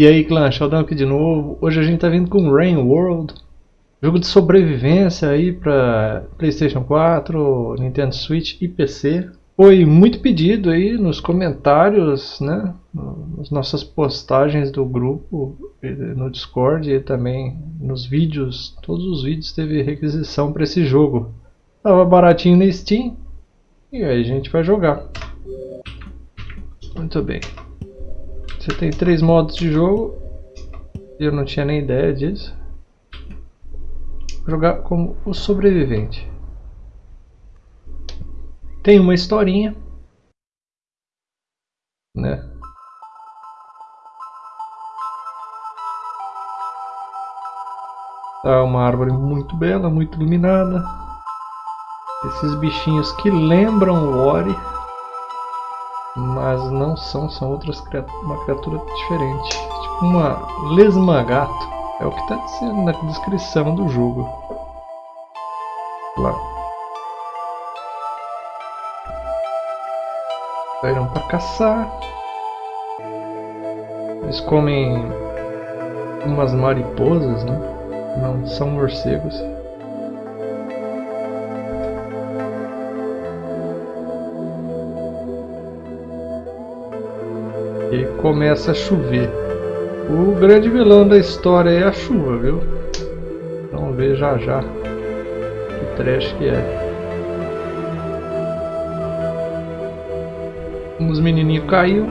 E aí clã, Sheldon aqui de novo. Hoje a gente tá vindo com Rain World. Jogo de sobrevivência aí para Playstation 4, Nintendo Switch e PC. Foi muito pedido aí nos comentários, né? Nas nossas postagens do grupo, no Discord e também nos vídeos. Todos os vídeos teve requisição para esse jogo. Tava baratinho na Steam. E aí a gente vai jogar. Muito bem. Você tem três modos de jogo. Eu não tinha nem ideia disso. Jogar como o sobrevivente. Tem uma historinha. Né? Tá uma árvore muito bela, muito iluminada. Esses bichinhos que lembram o Ori mas não são, são outras criaturas, uma criatura diferente. Tipo uma lesmagato. É o que está dizendo na descrição do jogo. Lá. Saíram para caçar. Eles comem umas mariposas, né? Não são morcegos. Começa a chover. O grande vilão da história é a chuva, viu? Vamos ver já já que trash que é. Os menininhos caiu.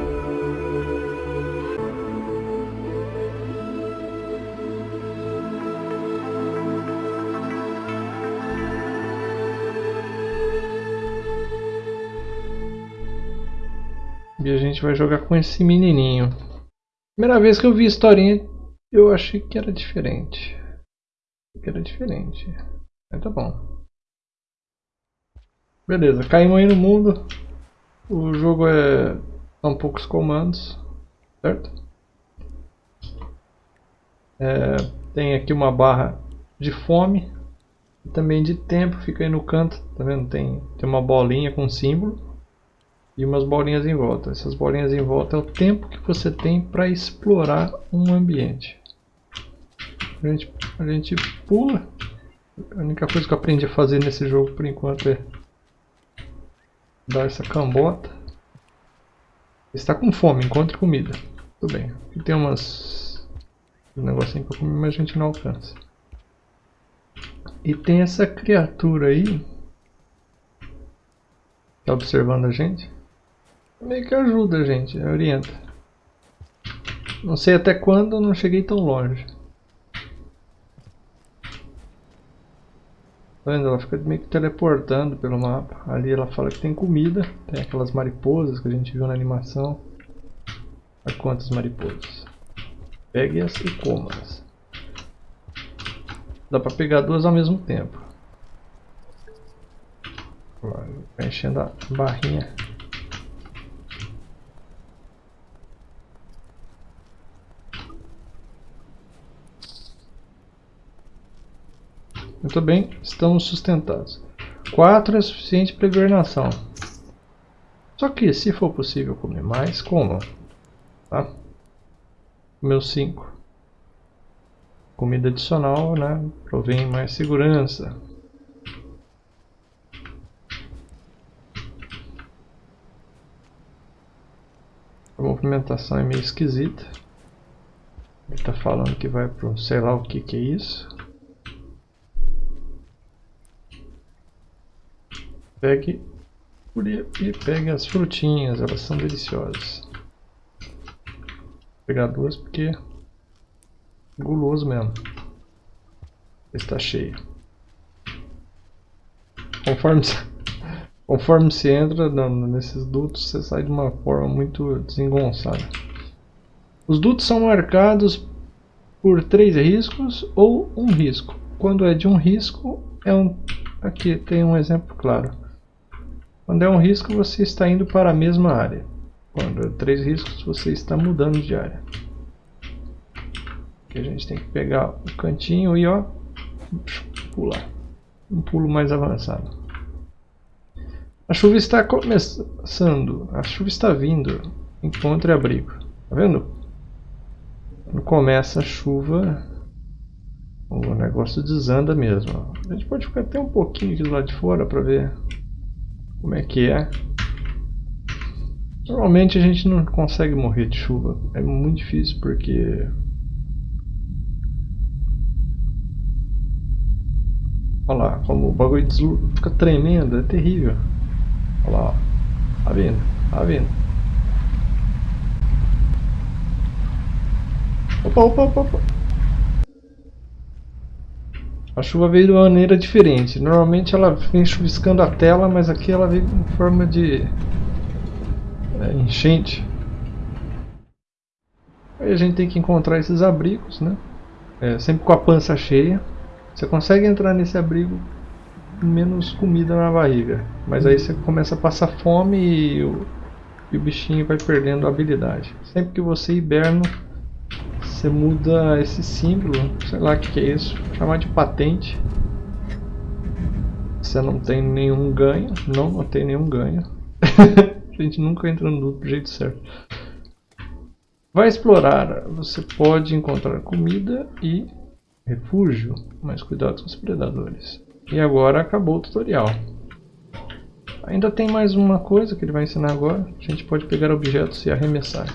Gente vai jogar com esse menininho. Primeira vez que eu vi a historinha, eu achei que era diferente. Que era diferente. Mas tá bom. Beleza, caímos aí no mundo. O jogo é... São poucos comandos. Certo? É... Tem aqui uma barra de fome. E também de tempo. Fica aí no canto. Tá vendo? Tem, tem uma bolinha com símbolo e umas bolinhas em volta. Essas bolinhas em volta é o tempo que você tem para explorar um ambiente. A gente, a gente pula. A única coisa que eu aprendi a fazer nesse jogo por enquanto é dar essa cambota. Está com fome, encontre comida. Tudo bem. Aqui tem umas um negocinho para comer, mas a gente não alcança. E tem essa criatura aí. Está observando a gente? Meio que ajuda a gente, orienta. Não sei até quando não cheguei tão longe. Tá vendo? Ela fica meio que teleportando pelo mapa. Ali ela fala que tem comida. Tem aquelas mariposas que a gente viu na animação. Olha quantas mariposas. Pegue-as e coma-as. Dá pra pegar duas ao mesmo tempo. Enchendo a barrinha. Muito bem, estamos sustentados. 4 é suficiente para hibernação. Só que, se for possível comer mais, comam. Tá? Comeu 5. Comida adicional, né? Provém mais segurança. A movimentação é meio esquisita. Ele está falando que vai para sei lá o que, que é isso. Pegue e pegue as frutinhas, elas são deliciosas. Vou pegar duas porque é guloso mesmo. Está cheio. Conforme, conforme se entra nesses dutos, você sai de uma forma muito desengonçada. Os dutos são marcados por três riscos ou um risco. Quando é de um risco, é um. Aqui tem um exemplo claro. Quando é um risco, você está indo para a mesma área. Quando é três riscos, você está mudando de área. Aqui a gente tem que pegar o cantinho e ó, pular. Um pulo mais avançado. A chuva está começando. A chuva está vindo. Encontre abrigo. Tá vendo? começa a chuva, o negócio desanda mesmo. A gente pode ficar até um pouquinho aqui do lado de fora para ver como é que é. Normalmente a gente não consegue morrer de chuva. É muito difícil porque... Olha lá, como o bagulho fica tremendo, é terrível. Olha lá, ó. Tá vendo? Tá vendo? Opa, opa, opa, opa. A chuva veio de uma maneira diferente. Normalmente ela vem chuviscando a tela, mas aqui ela veio em forma de é, enchente. Aí a gente tem que encontrar esses abrigos, né? É, sempre com a pança cheia. Você consegue entrar nesse abrigo com menos comida na barriga. Mas aí você começa a passar fome e o, e o bichinho vai perdendo a habilidade. Sempre que você hiberna, você muda esse símbolo, sei lá o que, que é isso, chamar de patente. Você não tem nenhum ganho, não, não tem nenhum ganho. A gente nunca entra no do jeito certo. Vai explorar. Você pode encontrar comida e refúgio, mas cuidado com os predadores. E agora acabou o tutorial. Ainda tem mais uma coisa que ele vai ensinar agora. A gente pode pegar objetos e arremessar.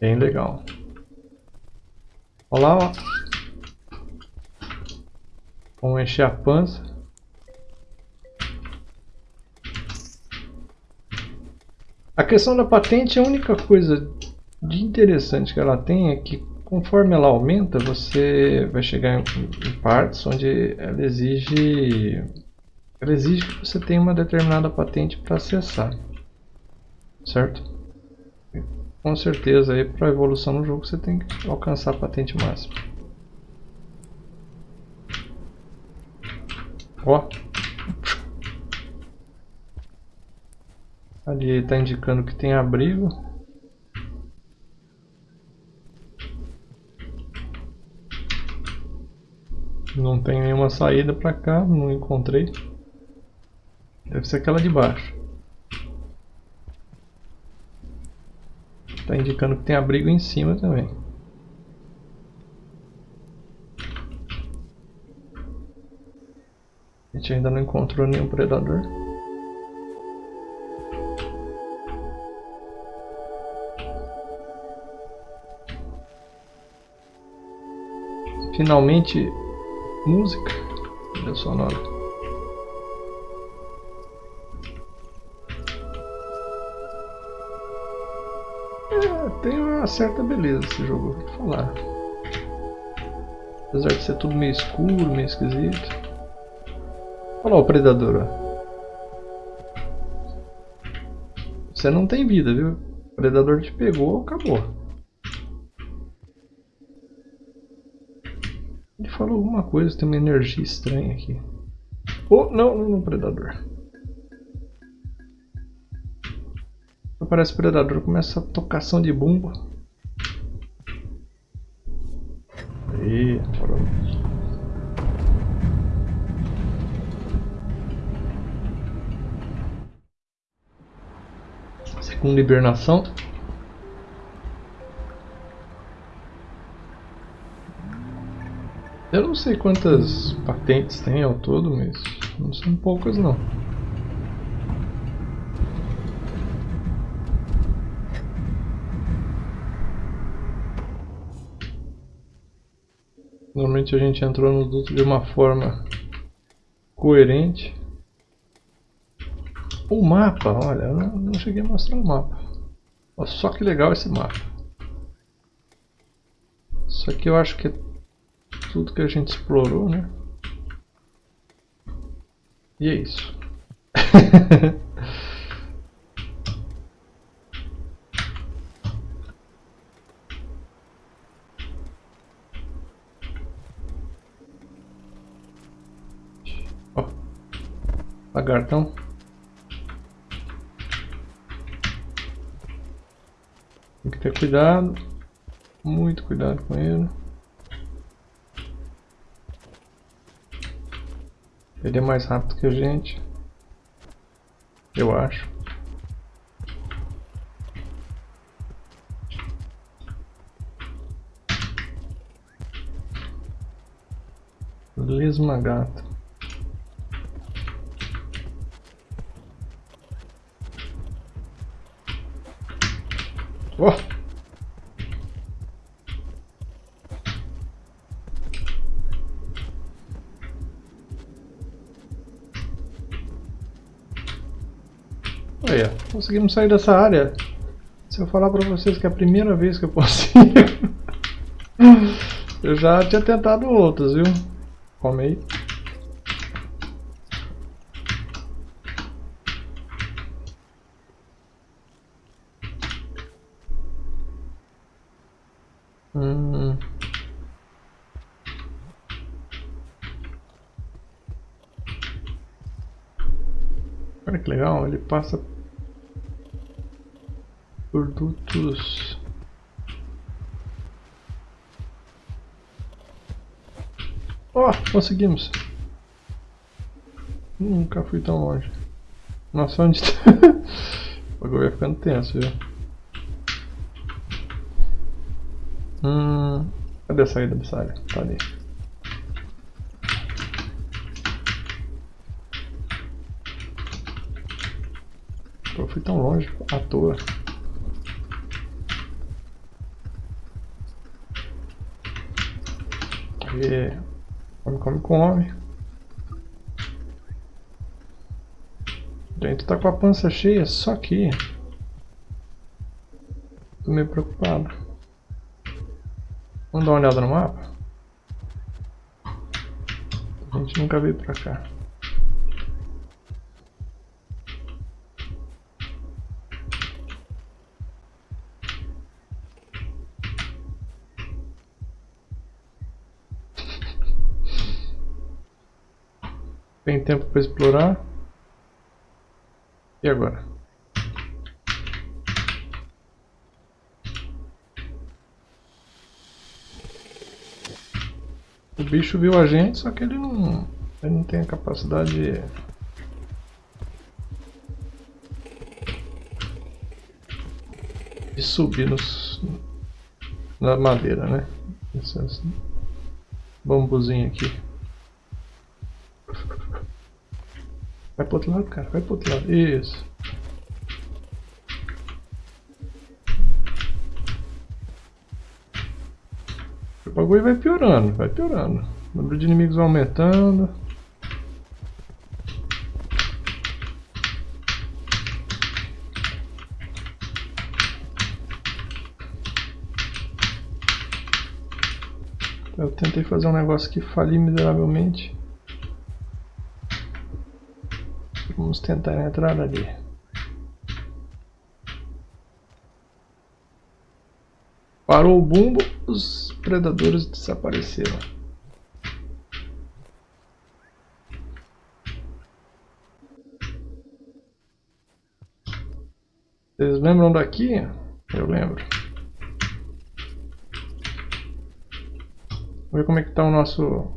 Bem legal. Olha lá, ó. Vamos encher a pança. A questão da patente, a única coisa de interessante que ela tem é que conforme ela aumenta, você vai chegar em, em partes onde ela exige, ela exige que você tenha uma determinada patente para acessar, certo? Com certeza aí para evolução no jogo você tem que alcançar a patente máxima. Ó, Ali está indicando que tem abrigo. Não tem nenhuma saída para cá, não encontrei. Deve ser aquela de baixo. Está indicando que tem abrigo em cima também. A gente ainda não encontrou nenhum predador. Finalmente, música. Trilha sonora. Tem uma certa beleza esse jogo, vou falar. Apesar de ser tudo meio escuro, meio esquisito. Olha lá o predador, ó. Você não tem vida, viu? O predador te pegou, acabou. falou alguma coisa, tem uma energia estranha aqui. Oh, não, não, não, predador. Aparece predador, começa a tocação de bumba. Aí, parou. Segunda hibernação. Eu não sei quantas patentes tem ao todo, mas não são poucas não. Normalmente a gente entrou no duto de uma forma coerente. O mapa, olha, eu não, não cheguei a mostrar o mapa. Olha só que legal esse mapa. Isso aqui eu acho que é tudo que a gente explorou, né? E é isso. Lagartão. Tem que ter cuidado. Muito cuidado com ele. Ele é mais rápido que a gente. Eu acho. Lesma gata. Conseguimos sair dessa área. Se eu falar pra vocês que é a primeira vez que eu consigo... eu já tinha tentado outras, viu? Come aí. Hum. Olha que legal, ele passa produtos Ó, oh, conseguimos Nunca fui tão longe Nossa, onde tá? o bagulho vai ficando tenso, viu? Hum, cadê a saída dessa área? Tá ali. Eu fui tão longe à toa. E... Come, come, come. Gente, tá com a pança cheia, só que... Tô meio preocupado. Vamos dar uma olhada no mapa? A gente nunca veio pra cá. Tempo para explorar. E agora? O bicho viu a gente, só que ele não, ele não tem a capacidade de... de subir nos, na madeira, né? Esse, esse bambuzinho aqui. Pro outro lado, cara. Vai pro outro lado. Isso. O bagulho vai piorando, vai piorando. O número de inimigos vai aumentando. Eu tentei fazer um negócio que fali miseravelmente. Vamos tentar entrar ali. Parou o bumbo, os predadores desapareceram. Vocês lembram daqui? Eu lembro. Vamos ver como é que está o nosso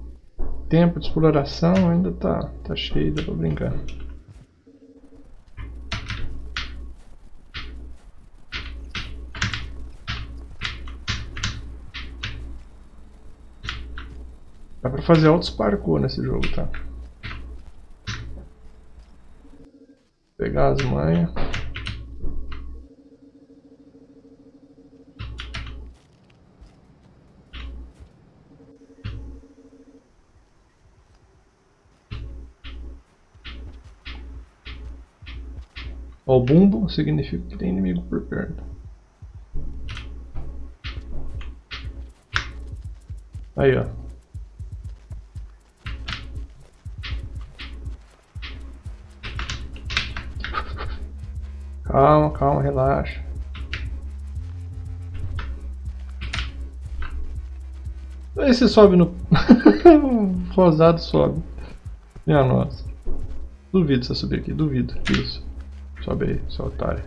tempo de exploração. Ainda está tá cheio, dá para brincar. Dá pra fazer altos parkour nesse jogo, tá? Pegar as manhas. O bumbo significa que tem inimigo por perto. Aí, ó. Calma, calma, relaxa. Esse sobe no... Rosado sobe. Minha nossa. Duvido você subir aqui, duvido. Isso. Sobe aí, seu otário.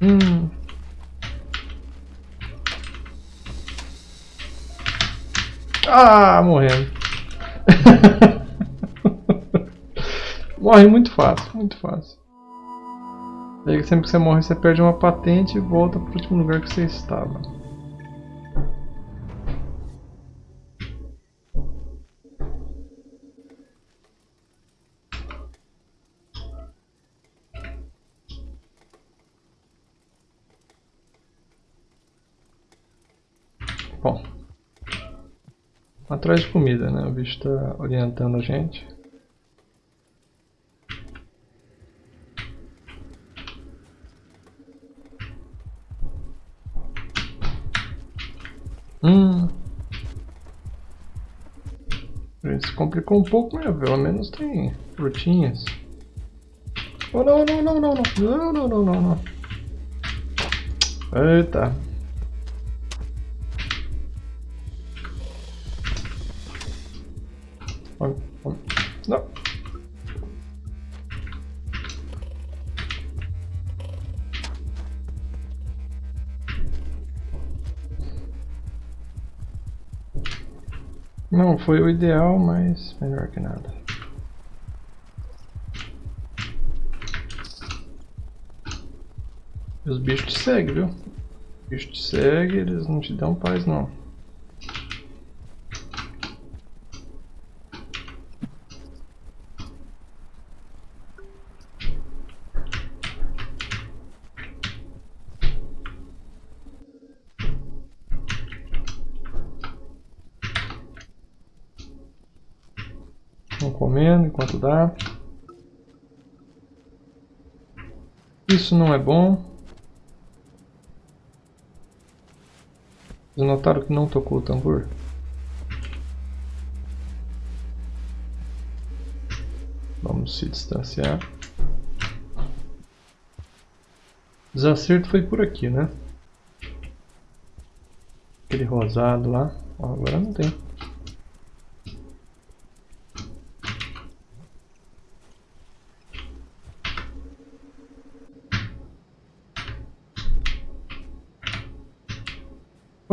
Hum. Ah, morrendo. Morre muito fácil, muito fácil. Daí sempre que você morre, você perde uma patente e volta para o último lugar que você estava. Bom, atrás de comida, né? O bicho está orientando a gente. Complicou um pouco, mas pelo menos tem frutinhas. Oh, não, não, não, não, não, não, não, não, não, não. Eita. Não foi o ideal, mas melhor que nada. E os bichos te seguem, viu? Os bichos te seguem, eles não te dão paz não. Vamos comendo enquanto dá. Isso não é bom. Vocês notaram que não tocou o tambor? Vamos se distanciar. Desacerto foi por aqui, né? Aquele rosado lá. Ó, agora não tem.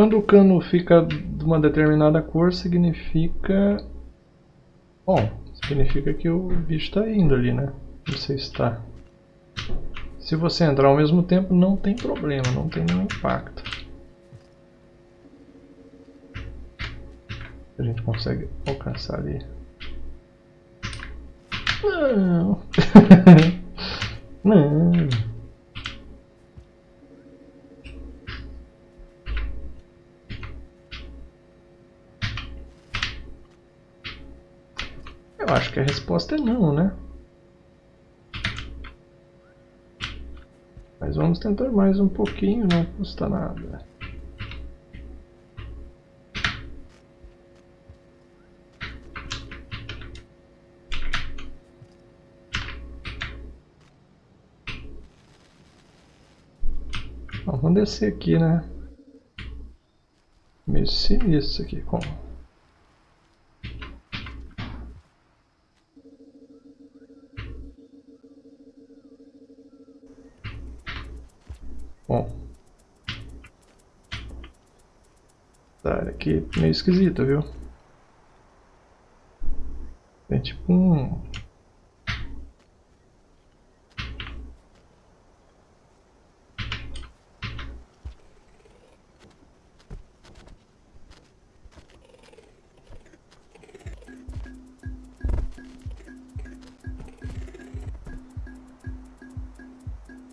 Quando o cano fica de uma determinada cor, significa... Bom, significa que o bicho está indo ali, né? Você está. Se você entrar ao mesmo tempo, não tem problema, não tem nenhum impacto. A gente consegue alcançar ali. Não! não! Acho que a resposta é não, né? Mas vamos tentar mais um pouquinho, não custa nada. vamos descer aqui, né? Meio sinistro aqui, como? Bom. Tá, aqui meio esquisito, viu? Tem tipo um...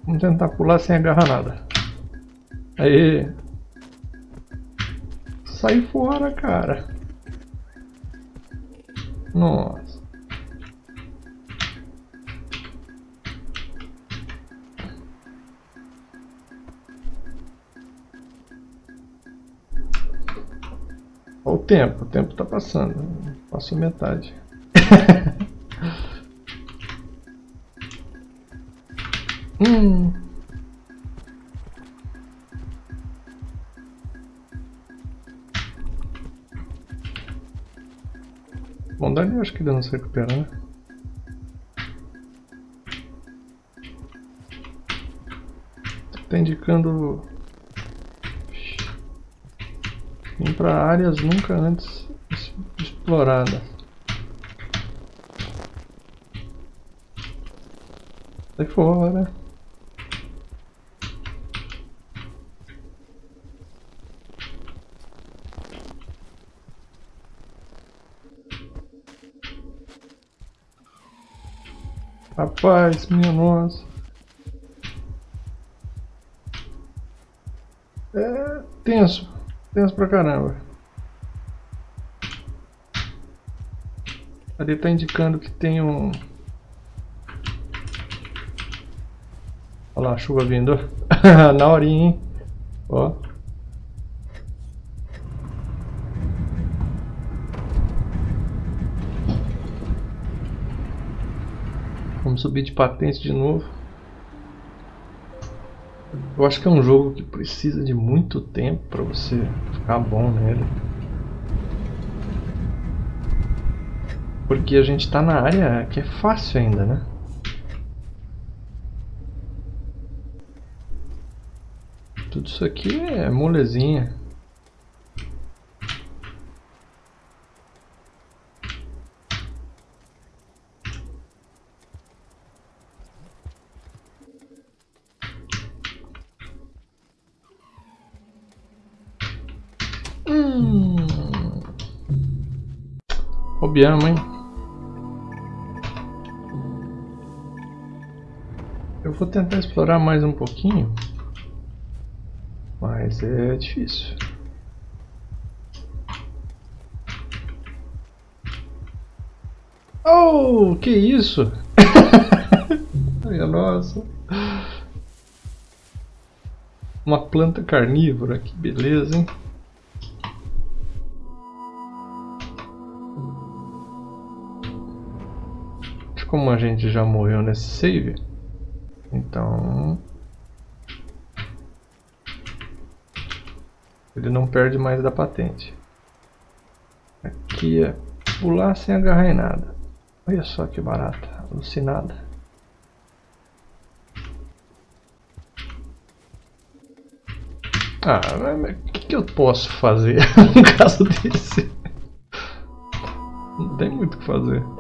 Vamos tentar pular sem agarrar nada. Aí. Sai fora, cara. Nossa. Olha o tempo, o tempo tá passando. Passou metade. acho que não se recupera, né? Tá indicando ir para áreas nunca antes exploradas. Sai fora. Rapaz, minha nossa. É tenso. Tenso pra caramba. Ali tá indicando que tem um... Olha lá, chuva vindo. Na horinha, hein? Ó. Vamos subir de patente de novo. Eu acho que é um jogo que precisa de muito tempo para você ficar bom nele. Porque a gente está na área que é fácil ainda, né? Tudo isso aqui é molezinha. Obiamo, hein? Eu vou tentar explorar mais um pouquinho. Mas é difícil. Oh, que isso? Ai, nossa. Uma planta carnívora, que beleza, hein? Como a gente já morreu nesse save, então Ele não perde mais da patente. Aqui é pular sem agarrar em nada. Olha só que barata, alucinada. Ah, mas o que, que eu posso fazer no caso desse? Não tem muito o que fazer.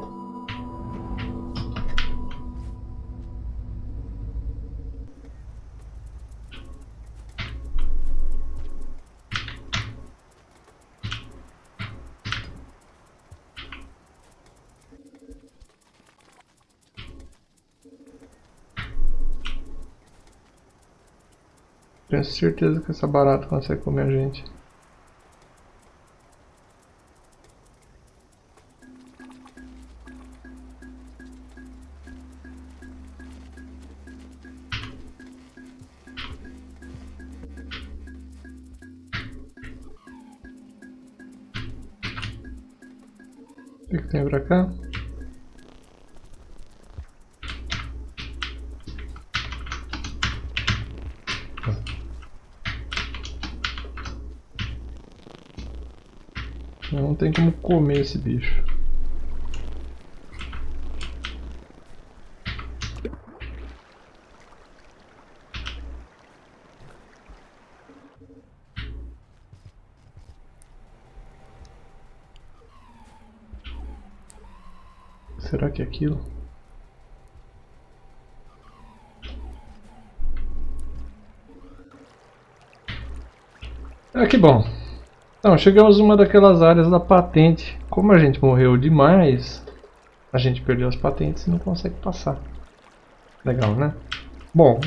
Tenho certeza que essa barata consegue comer a gente. O que, tem pra cá? Tem como comer esse bicho. Será que é aquilo? Ah, que bom. Então, chegamos numa daquelas áreas da patente. Como a gente morreu demais, a gente perdeu as patentes e não consegue passar. Legal, né? Bom,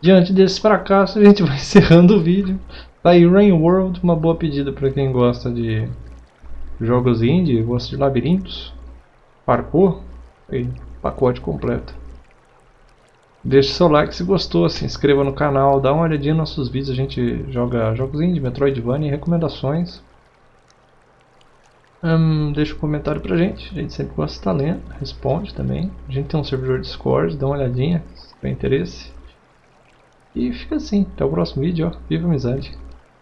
diante desse fracasso, a gente vai encerrando o vídeo. Tá aí Rain World, uma boa pedida para quem gosta de jogos indie, gosta de labirintos, parkour e pacote completo. Deixe seu like se gostou, se inscreva no canal, dá uma olhadinha nos nossos vídeos, a gente joga jogos indie, Metroidvania e recomendações. Um, deixa um comentário pra gente, a gente sempre gosta de estar lendo, responde também. A gente tem um servidor Discord, dá uma olhadinha se tiver interesse. E fica assim, até o próximo vídeo, ó. viva a amizade!